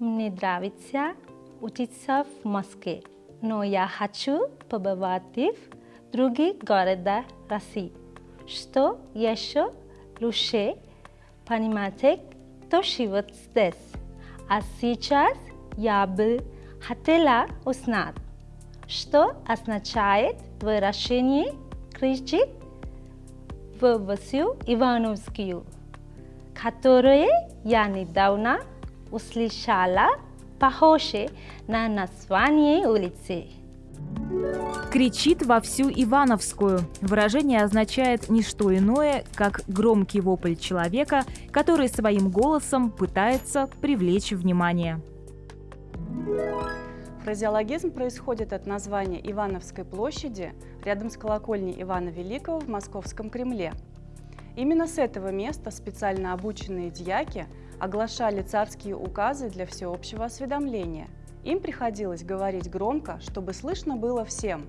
не нравится учиться в Москве, но я хочу побывать в других городах России, что еще лучше понимать, кто живет здесь. А сейчас я бы хотела узнать, что означает выражение «кричит» в всю Ивановскую, которое я недавно услышала похоже на название улицы. Кричит во всю Ивановскую. Выражение означает не что иное, как громкий вопль человека, который своим голосом пытается привлечь внимание. Фразеологизм происходит от названия Ивановской площади рядом с колокольней Ивана Великого в Московском Кремле. Именно с этого места специально обученные дьяки оглашали царские указы для всеобщего осведомления. Им приходилось говорить громко, чтобы слышно было всем.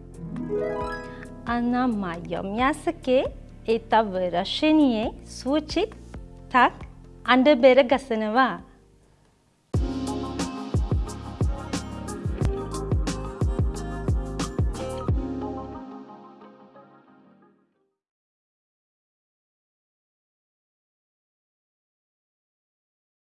А на моем языке это выражение звучит так «Андебера гасанова»